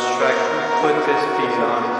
stretch, put this piece on.